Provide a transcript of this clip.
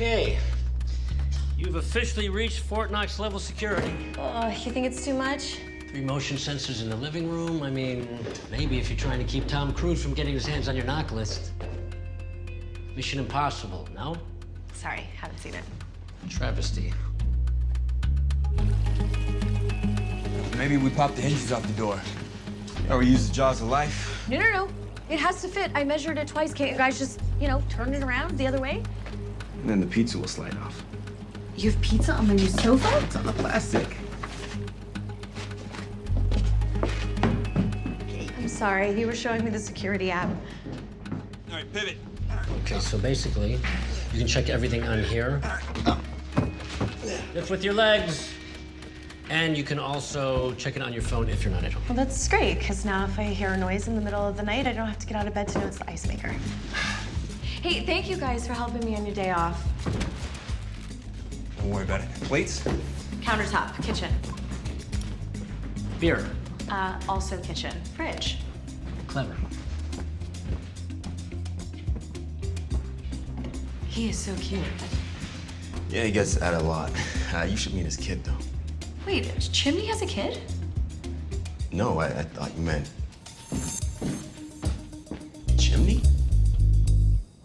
Okay. You've officially reached Fort Knox level security. Oh, you think it's too much? Three motion sensors in the living room. I mean, maybe if you're trying to keep Tom Cruise from getting his hands on your NOC list. Mission Impossible, no? Sorry, haven't seen it. Travesty. Maybe we pop the hinges off the door. Or we use the jaws of life. No, no, no. It has to fit. I measured it twice. Can't you guys just, you know, turn it around the other way? And then the pizza will slide off. You have pizza on the new sofa? It's on the plastic. I'm sorry. You were showing me the security app. All right, pivot. Okay, so basically, you can check everything on here. Lift with your legs. And you can also check it on your phone if you're not at home. Well, that's great, because now if I hear a noise in the middle of the night, I don't have to get out of bed to know it's the ice maker. Hey, thank you guys for helping me on your day off. Don't worry about it. Plates? Countertop, kitchen. Beer. Uh, also kitchen. Fridge. Clever. He is so cute. Yeah, he gets that a lot. Uh, you should meet his kid, though. Wait, Chimney has a kid? No, I, I thought you meant...